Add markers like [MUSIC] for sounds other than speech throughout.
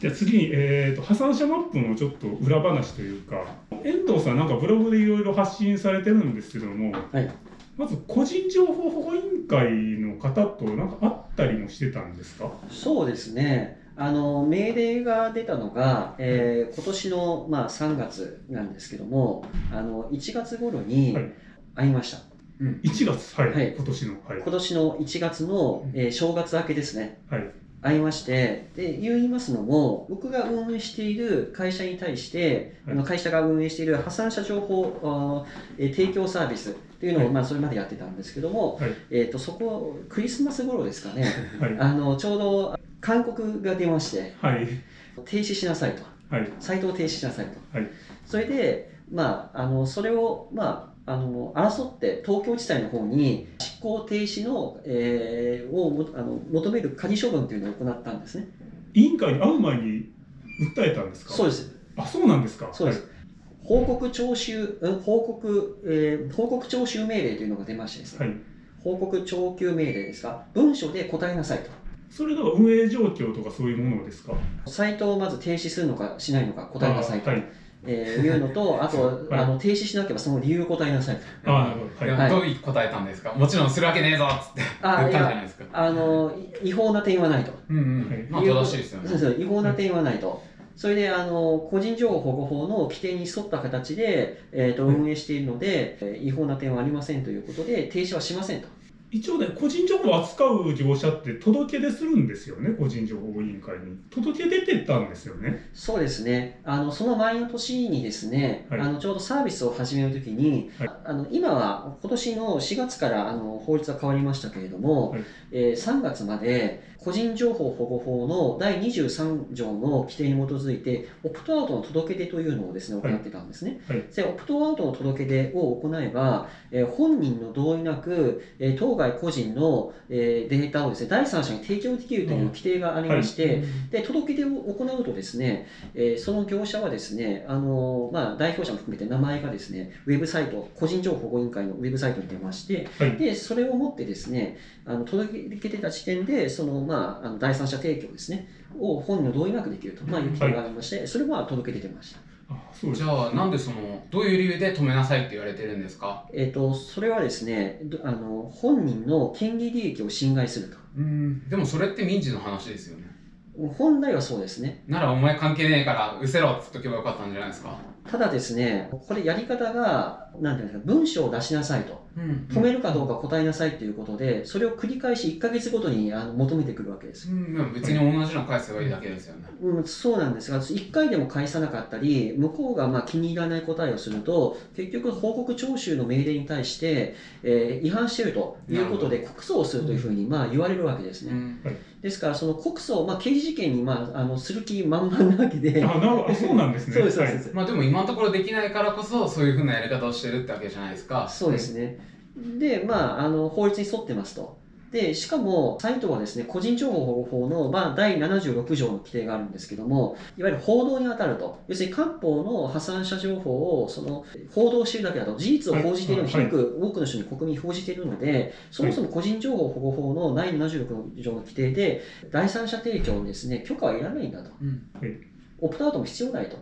じゃあ次に、えーと、破産者マップのちょっと裏話というか遠藤さんなんかブログでいろいろ発信されてるんですけども、はい、まず個人情報保護委員会の方となんか会ったりもしてたんですか？そうですね。あの命令が出たのが、えー、今年の、まあ、3月なんですけどもあの1月頃に会いました、はいうん、1月、はい、はい、今年の、はい、今年の1月の、えー、正月明けですね、はい、会いましてで言いますのも僕が運営している会社に対して、はい、あの会社が運営している破産者情報、えー、提供サービスというのを、はい、まあ、それまでやってたんですけども、はい、えーと、そこクリスマス頃ですかね、あのちょうど勧告が出まして、停止しなさいと、サイトを停止しなさいと、それで、まあ、あのそれを、まあ、あの争って東京地裁の方に執行停止の、えー、をあの求める仮処分というのを行ったんですね。委員会に会う前に訴えたんですか？そうです。あそうなんですか？そうです、はい、報告徴収報告、えー、報告徴収命令というのが出ましてですね、はい、報告徴求命令ですか？文書で答えなさいと。それでは運営状況とかそういうものですか？サイトをまず停止するのかしないのか答えなさいと、はいえー、いうのと、あと、はい、あの停止しなければその理由を答えなさいと。あはい、はい、どう答えたんですか？もちろんするわけねえぞっつって言ったんじゃないですか。あの、違法な点はないと。うんうん。まあ正しいですよね。そうそう、違法な点はないと。それで、あの、個人情報保護法の規定に沿った形で、えっ、ー、と、運営しているので、うん、違法な点はありませんということで、停止はしませんと。一応ね、個人情報を扱う業者って届け出するんですよね、個人情報委員会に。届け出てたんですよね。そうですね。あの、その前の年にですね、はい、あの、ちょうどサービスを始めるときに、はい、あの、今は今年の4月からあの法律は変わりましたけれども、はい、えー、3月まで個人情報保護法の第23条の規定に基づいて、オプトアウトの届け出というのをですね、行ってたんですね。で、オプトアウトの届け出を行えば、えー、本人の同意なく、えー、当該個人の、えー、データをですね、第三者に提供できるという規定がありまして、はい、で、届け出を行うとですね、えー、その業者はですね、あのまあ、代表者も含めて名前がですね、ウェブサイト、個人情報保護委員会のウェブサイトに出まして、はい、で、それをもってですね、あの届け出た時点で、その、まあ、あの第三者提供ですね、を本人の同意なくできると、まあ、いう規定がありまして、それは届け出てました。じゃあなんでそのどういう理由で止めなさいって言われてるんですか？えっ、とそれはですねあの本人の権利利益を侵害すると。うん。でもそれって民事の話ですよね。本来はそうですね。ならお前関係ねえからうせろっつっとけばよかったんじゃないですか？ただですねこれやり方がなんていうんですか文章を出しなさいと止めるかどうか答えなさいということで、それを繰り返し1か月ごとにあの求めてくるわけです。うん、別に同じの返せばいいだけですよね。うん、そうなんですが、1回でも返さなかったり、向こうがまあ気に入らない答えをすると、結局報告徴収の命令に対して、えー、違反しているということで告訴をするというふうにまあ言われるわけですね。うんですから、その告訴、まあ、刑事事件に、まあ、あのする気満々なわけで。あなそうなんですね。[LAUGHS] そうです、そうです。まあ、でも今のところできないからこそ、そういうふうなやり方をしてるってわけじゃないですか。そうですね。で、まあ、あの法律に沿ってますと。で、しかも、サイトはですね、個人情報保護法の、まあ、第76条の規定があるんですけども、いわゆる報道に当たると。要するに、官報の破産者情報を、その、報道しているだけだと、事実を報じているのを広く多くの人に国民に報じているので、そもそも個人情報保護法の第76条の規定で、第三者提供にですね、許可はいらないんだと。うん、オプトアウトも必要ないと。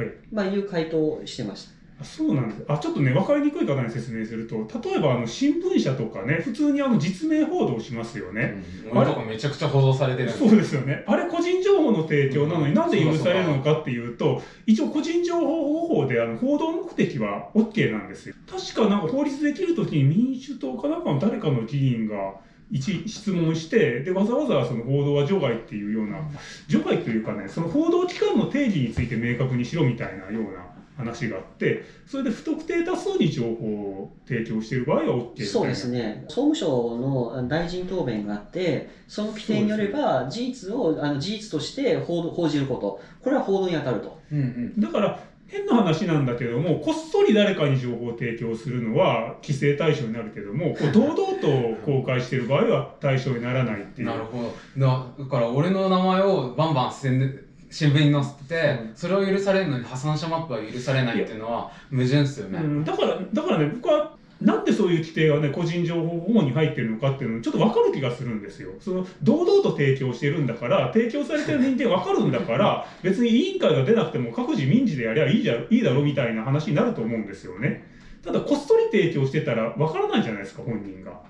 はい。まあ、いう回答をしてました。そうなんです。あ、ちょっとね、分かりにくい方に説明すると、例えば、あの、新聞社とかね、普通にあの、実名報道しますよね。うん、あれ？とかめちゃくちゃ報道されてるそうですよね。あれ、個人情報の提供なのになんで許されるのかっていうと、一応個人情報保護法で、あの、報道目的は OK なんですよ。確かなんか法律できるときに民主党かなんかの誰かの議員が、一質問して、で、わざわざその報道は除外っていうような、除外というかね、その報道機関の定義について明確にしろみたいなような、話があって、それで不特定多数に情報を提供している場合は OK そうですね。総務省の大臣答弁があって、その規定によれば、事実を、あの事実として報報じること、これは報道に当たると。うんうん、だから、変な話なんだけども、こっそり誰かに情報を提供するのは規制対象になるけども、こう [LAUGHS] 堂々と公開している場合は対象にならないっていう。なるほど。だから、俺の名前をバンバン宣伝、新聞に載せて、それを許されるのに破産者マップは許されないっていうのは矛盾ですよね、うん、だからだからね僕はなんでそういう規定がね、個人情報保護に入ってるのかっていうのちょっと分かる気がするんですよ。その、堂々と提供してるんだから、提供されてる認定分かるんだから、[LAUGHS] 別に委員会が出なくても各自民事でやりゃいいじゃ、いいだろみたいな話になると思うんですよね。ただ、こっそり提供してたら分からないじゃないですか、本人が。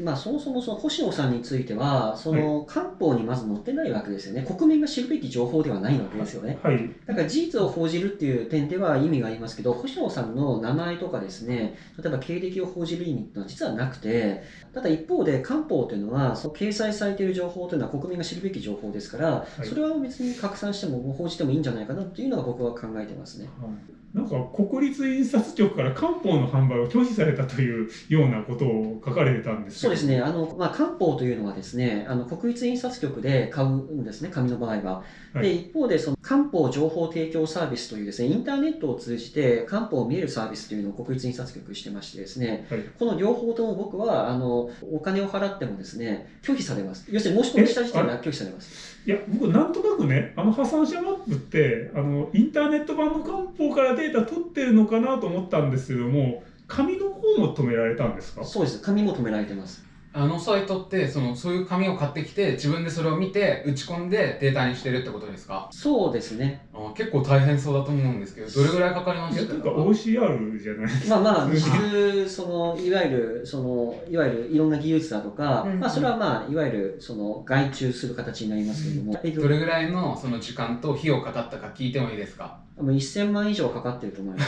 まあ、そもそもその星野さんについては、その官報にまず載ってないわけですよね、国民が知るべき情報ではないわけですよね。はい、だから事実を報じるっていう点では意味がありますけど、星野さんの名前とかですね、例えば経歴を報じる意味っていうのは実はなくて、ただ一方で官報というのは、その掲載されている情報というのは国民が知るべき情報ですから、はい、それは別に拡散しても報じてもいいんじゃないかなというのが僕は考えてますね。はいなんか国立印刷局から漢方の販売を拒否されたというようなことを書かれてたんですそうですね、あのまあ、漢方というのはですねあの国立印刷局で買うんですね、紙の場合は。はい、で一方でその漢方情報提供サービスというですねインターネットを通じて漢方を見えるサービスというのを国立印刷局してましてですね、はい、この両方とも僕はあのお金を払ってもですね拒否されます。要するに申し込みした時点で拒否されます。いや、僕、なんとなくね、あの破産者マップって、あのインターネット版の官報からデータ取ってるのかなと思ったんですけども、紙の方も止められたんですか？そうです、紙も止められてます。あのサイトってそのそういう紙を買ってきて自分でそれを見て打ち込んでデータにしてるってことですか？そうですね。あ結構大変そうだと思うんですけどどれぐらいかかりましたか OCR じゃないまあまあ実そのいわゆるそのいわゆるいろんな技術だとか、うんうん、まあそれはまあいわゆるその外注する形になりますけれども、うん、どれぐらいのその時間と費用かかったか聞いてもいいですか？もう1000万以上かかってると思いま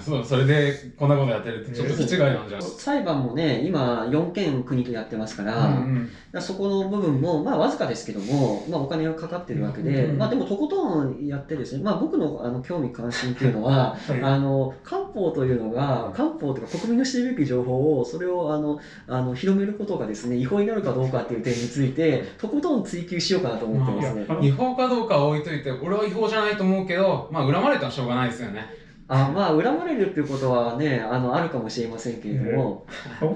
す。[LAUGHS] そうそれでこんなことやってるってちょっと違いなんじゃ裁判もね今4件国とやってますから、うんうん、らそこの部分もまあわずかですけども、まあ、お金がかかってるわけで、まあ、でもとことんやってですね、まあ、僕のあの興味関心っていうのは、[LAUGHS] はい、あの漢方というのが漢方とか国民の知るべき情報をそれをあのあの広めることがですね違法になるかどうかっていう点についてとことん追求しようかなと思ってますね、違法かどうかは置いといて俺は違法じゃないと思うけどまあ恨まれたらしょうがないですよねあまあ恨まれるっていうことはねあのあるかもしれませんけれども、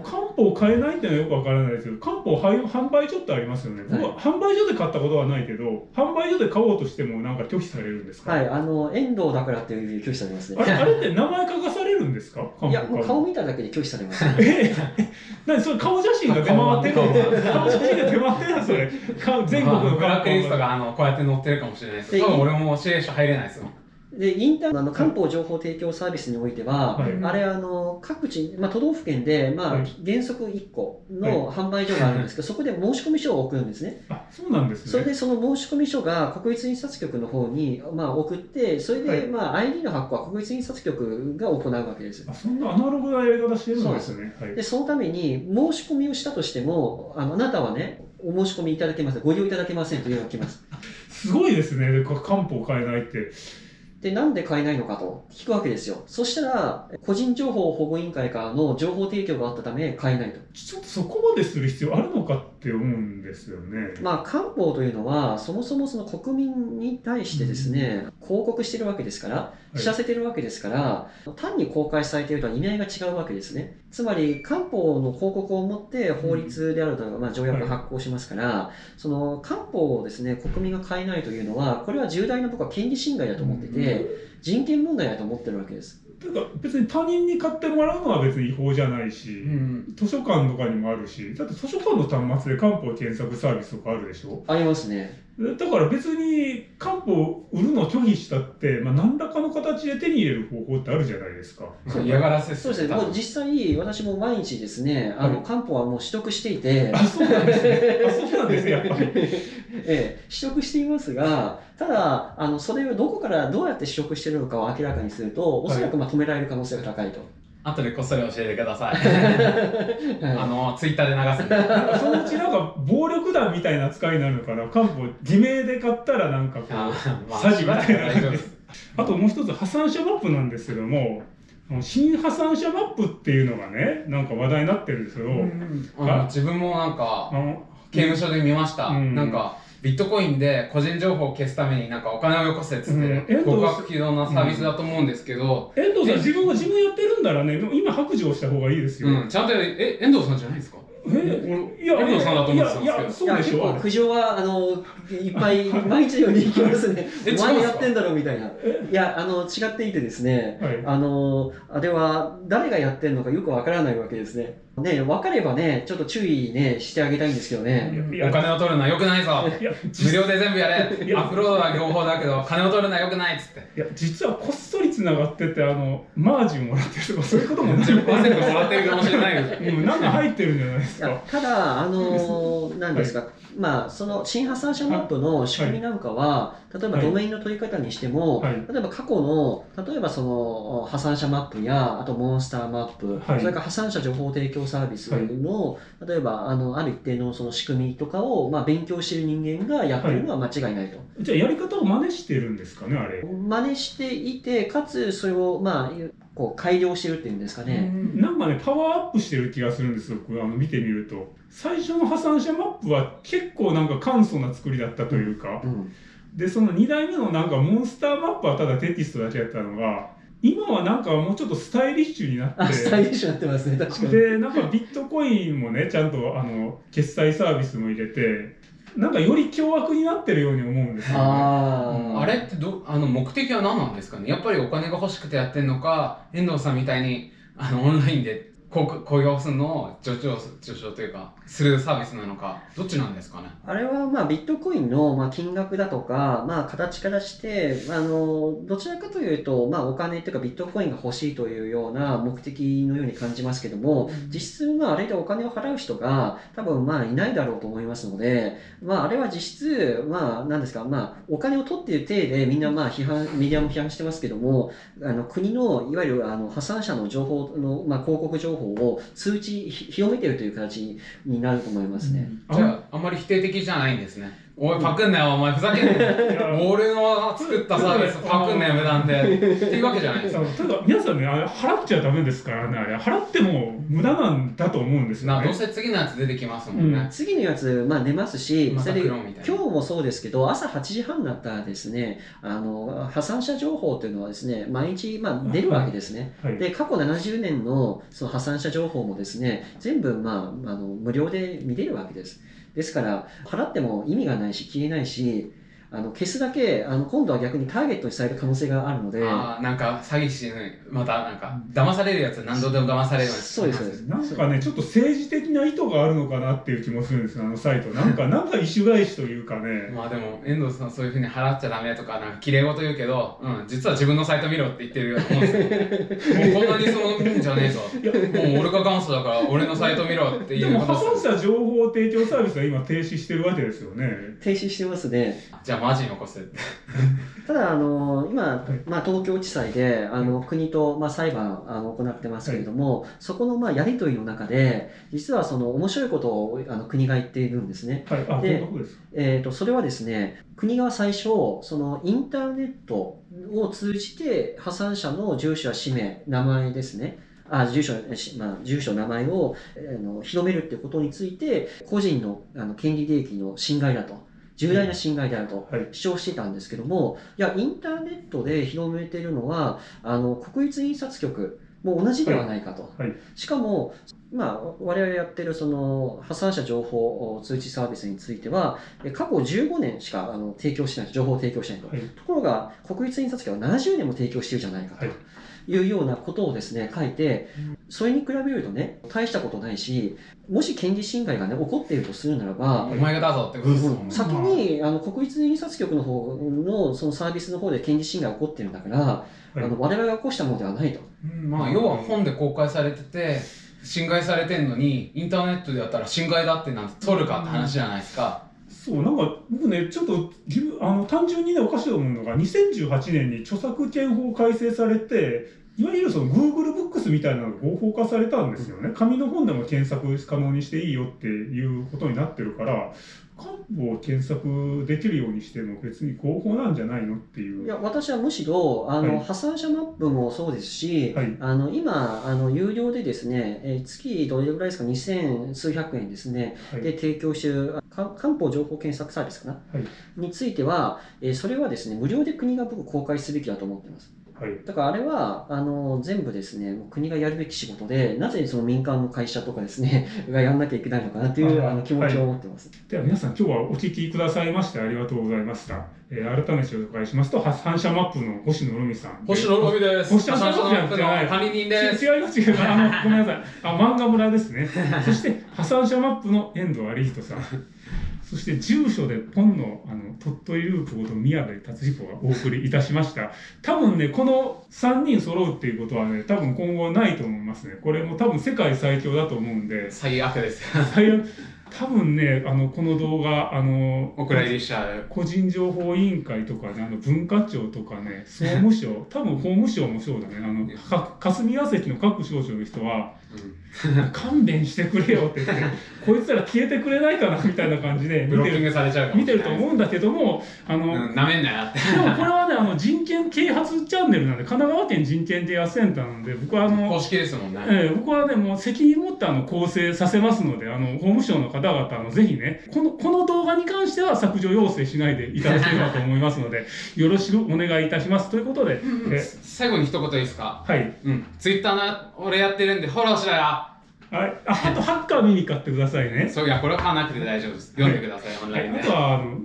漢方を買えないっていうのはよくわからないですけど漢方販売所ってありますよね、僕は販売所で買ったことはないけど販売所で買おうとしてもなんか拒否されるんですか？はいあの遠藤だからっていう拒否されますね。あれあれって名前書かされるんですか？いやもう顔見ただけで拒否されます、え何それ顔写真が出回ってるの？顔写真。が出回ってるのそれ。全国のブラックリストがあのこうやって載ってるかもしれないです。けど俺も指令書入れないですよでインターあの漢方情報提供サービスにおいては、はい、あれあの各地、まあ、都道府県で、まあ、はい、原則1個の販売所があるんですけど、[LAUGHS] そこで申し込書を送るんですね。あそうなんですね。それでその申込書が国立印刷局の方に、まあ、送って、それで、まあ、ID の発行は国立印刷局が行うわけです。あそんなアナログなやり方してるんですね。でそのために申し込みをしたとしてもあのあなたはねお申し込みいただけませんご利用いただけませんというのが来ます。[LAUGHS] すごいですね漢方買えないって。で、なんで買えないのかと聞くわけですよ。そしたら、個人情報保護委員会からの情報提供があったため買えないと。ちょっとそこまでする必要あるのかって思うんですよね。まあ、官報というのは、そもそもその国民に対してですね、うん、広告してるわけですから、知らせてるわけですから、はい、単に公開されているとは意味合いが違うわけですね。つまり、官報の広告を持って法律であるとか、まあ、条約が発行しますから、はい、その官報をですね、国民が買えないというのは、これは重大な僕は権利侵害だと思ってて、うん人権問題だと思ってるわけです。てか別に他人に買ってもらうのは別に違法じゃないし、うん、図書館とかにもあるしだって図書館の端末で漢方検索サービスとかあるでしょ？ありますねだから別に漢方を売るのを拒否したって、まあ、何らかの形で手に入れる方法ってあるじゃないですか。嫌がらせそうですね。もう実際、私も毎日ですね、あの、漢方はもう取得していて。あ、そうなんですね。あ、そうなんですね、やっぱり。[LAUGHS] ええ、取得していますが、ただ、あの、それをどこからどうやって取得しているのかを明らかにすると、おそらくまあ止められる可能性が高いと。後でこっそり教えてくださ [LAUGHS] い。あの、ツイッターで流すんで。[LAUGHS] そのうちなんか暴力団みたいな扱いになるのかな。漢方、偽名で買ったらなんかこう、まあ、詐欺みたいな感じあともう一つ破産者マップなんですけども、新破産者マップっていうのがね、なんか話題になってるんですけど、自分もなんか、刑務所で見ました。うん、なんか、ビットコインで個人情報を消すためになんかお金をよこせっつって、うん、極悪非道なサービスだと思うんですけど、遠藤さん自分が自分やってるんだらね今白状した方がいいですよ、うん、ちゃんとえ遠藤さんじゃないですか？えいや、遠藤さんだと思ってたんですけど。そうでしょ結構苦情は、あの、いっぱい、毎日のように行きますね。お前やってんだろみたいな。いや、あの、違っていてですね、はい、あの、あれは誰がやってんのかよくわからないわけですね。ね、分かればね、ちょっと注意ね、してあげたいんですけどね。お金を取るのはよくないぞ。無料で全部やれ。アップロードは両方だけど、金を取るのはよくないっつって。いや、実はこっそり繋がってて、あの、マージンもらってるとか、そういうこともない。10%もらってるかもしれないよ。うん、なんか入ってるんじゃないですか。ただ、あのー、なんですか、はい、まあ、その新破産者マップの仕組みなんかは、例えばドメインの取り方にしても、はい、例えば過去の、例えばその破産者マップや、あとモンスターマップ、はい、それから破産者情報提供サービスの、例えばあのある一定のその仕組みとかを、まあ、勉強している人間がやってるのは間違いないと。じゃあやり方を真似してるんですかね、あれ。真似していて、かつそれを、まあ、こう改良してるっていうんですかね。なんかね、パワーアップしてる気がするんですよ、あの見てみると。最初の破産者マップは結構なんか簡素な作りだったというか。うんで、その2代目のなんかモンスターマップはただテキストだけやったのが、今はなんかもうちょっとスタイリッシュになって。スタイリッシュになってますね、確かに。で、なんかビットコインもね、ちゃんとあの、決済サービスも入れて、なんかより凶悪になってるように思うんですよ、ね、ああれってどあの目的は何なんですかね？やっぱりお金が欲しくてやってんのか遠藤さんみたいにあのオンラインで雇用するのを助長助長というかするサービスなのかどっちなんですかね？あれはまあビットコインのまあ金額だとか、まあ、形からしてあのどちらかというと、まあ、お金というかビットコインが欲しいというような目的のように感じますけども、うん、実質まああれでお金を払う人が多分まあいないだろうと思いますので、まあ、あれは実質まあ何ですか、まあ、お金を取っている体でみんなまあ批判メディアも批判してますけどもあの国のいわゆるあの破産者の情報の、まあ、広告情報方を通知、広めてるという形になると思いますね。じゃあ、あんまり否定的じゃないんですね。おい、パクんなよ、お前、ふざけんなよ。[LAUGHS] 俺の作ったサービスパクんなよ、無断で。っていうわけじゃないですか。ただ、皆さんね、あれ、払っちゃダメですからね、あれ、払っても無駄なんだと思うんですよ、ね。どうせ次のやつ出てきますもんね。うん、次のやつ、まあ出ますし、ま、それで今日もそうですけど、朝8時半になったらですね、あの、破産者情報というのはですね、毎日、まあ出るわけですね。はいはい、で、過去70年のその破産者情報もですね、全部、まあ、あの、無料で見れるわけです。ですから、払っても意味がないし、消えないし、あの消すだけあの今度は逆にターゲットにされる可能性があるので。あなんか詐欺師またなんか騙されるやつ何度でも騙されるそうですそうです。なんかねちょっと政治的な意図があるのかなっていう気もするんですあのサイト。なんか [LAUGHS] なんか意種返しというかね。まあでも遠藤さんそういうふうに払っちゃダメとかなんか綺麗事言うけど、うん、実は自分のサイト見ろって言ってるようなもんですよもうこんなにそのんじゃねえぞ。もう俺が元祖だから俺のサイト見ろっていうでも破産者情報提供サービスは今停止してるわけですよね。停止してますね。じゃあマジに起ただ、あの今、まあ、東京地裁であの国と、まあ、裁判あの行ってますけれども、はい、そこの、まあ、やり取りの中で、実はその面白いことをあの国が言っているんですね。はい、でえーと、それはですね、国が最初、そのインターネットを通じて破産者の住所や氏名、名前ですね、あ住所、まあ、住所、名前を、えー、の広めるってことについて、個人のあの権利利益の侵害だと。重大な侵害であると主張していたんですけども、はい、いや、インターネットで広めているのは、あの、国立印刷局も同じではないかと。はいはい、しかも、まあ、我々やってるその破産者情報通知サービスについては、過去15年しかあの提供してない、情報を提供してないと。ところが、国立印刷局は70年も提供しているじゃないかと。いうようなことをですね、書いて、それに比べるとね、大したことないし、もし権利侵害がね、起こっているとするならば、お前がだぞってことですもんね。先に、あの、国立印刷局の方の、そのサービスの方で権利侵害が起こってるんだから、はい、あの、我々が起こしたものではないと。うん、まあ、要は本で公開されてて、侵害されてんのに、インターネットでやったら侵害だってなんて取るかって話じゃないですか。そうなんか僕ねちょっと自分あの単純にねおかしいと思うのが2018年に著作権法改正されていわゆるその Google ブックスみたいなのが合法化されたんですよね。紙の本でも検索可能にしていいよっていうことになってるから、漢方を検索できるようにしても別に合法なんじゃないのっていう。いや、私はむしろ、あの、はい、破産者マップもそうですし、はい、あの、今、あの、有料でですね、え月どれぐらいですか、二千数百円ですね、はい、で提供している漢方情報検索サービスかな、については、えそれはですね、無料で国が僕公開すべきだと思ってます。はい、だからあれはあの全部ですね国がやるべき仕事でなぜその民間の会社とかですね [LAUGHS] がやんなきゃいけないのかなというあの気持ちを持ってます、では皆さん今日はお聞きくださいましてありがとうございました、えー、改めて紹介しますと反射マップの星野ロミさん星野ロミです。星野ロミじゃない管理人です違います。違いますあのごめんなさい。あ漫画村ですね。そして破産者マップの遠藤有人さんそして住所で本のあの鳥取ループこと宮部達彦がお送りいたしました。多分ね、この3人揃うっていうことはね、多分今後ないと思いますね。これも多分世界最強だと思うんで。最悪です。最悪。多分ね、あの、この動画、あの、お蔵入りしちゃう。個人情報委員会とかね、あの、文化庁とかね、総務省、[LAUGHS] 多分法務省もそうだね、あの、か霞が関の各省庁の人は、[LAUGHS] 勘弁してくれよって言って、[LAUGHS] こいつら消えてくれないかなみたいな感じで見てる見てると思うんだけども、あの、な、うん、めんなよって。でもこれはね、あの人権啓発チャンネルなんで、神奈川県人権啓発センターなんで、僕はあの、公式ですもんね。えー、僕はね、もう責任持ってあの構成させますので、あの、法務省の方々、あのぜひね、この、この動画に関しては削除要請しないでいただければと思いますので、[LAUGHS] よろしくお願いいたします。ということで、え最後に一言いいですか？はい。うん。ツイッターの俺やってるんでフォローしろよはい、ああとハッカー見に買ってくださいね。そういや、これは買わなくて大丈夫です。読んでください、オンラインで。あとはあの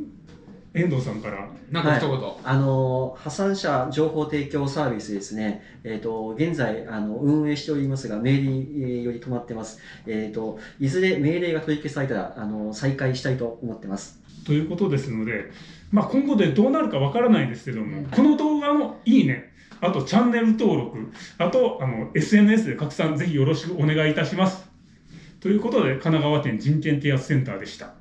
遠藤さんから。なんか一言、はい、あの破産者情報提供サービスですね、えーと、現在あの運営しておりますが、命令より止まってます、えーと、いずれ命令が取り消されたらあの再開したいと思ってます。ということですので、まあ、今後でどうなるかわからないですけども、この動画のいいね、あとチャンネル登録、あとあの SNS で拡散ぜひよろしくお願いいたします。ということで、神奈川県人権啓発センターでした。